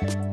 Bye.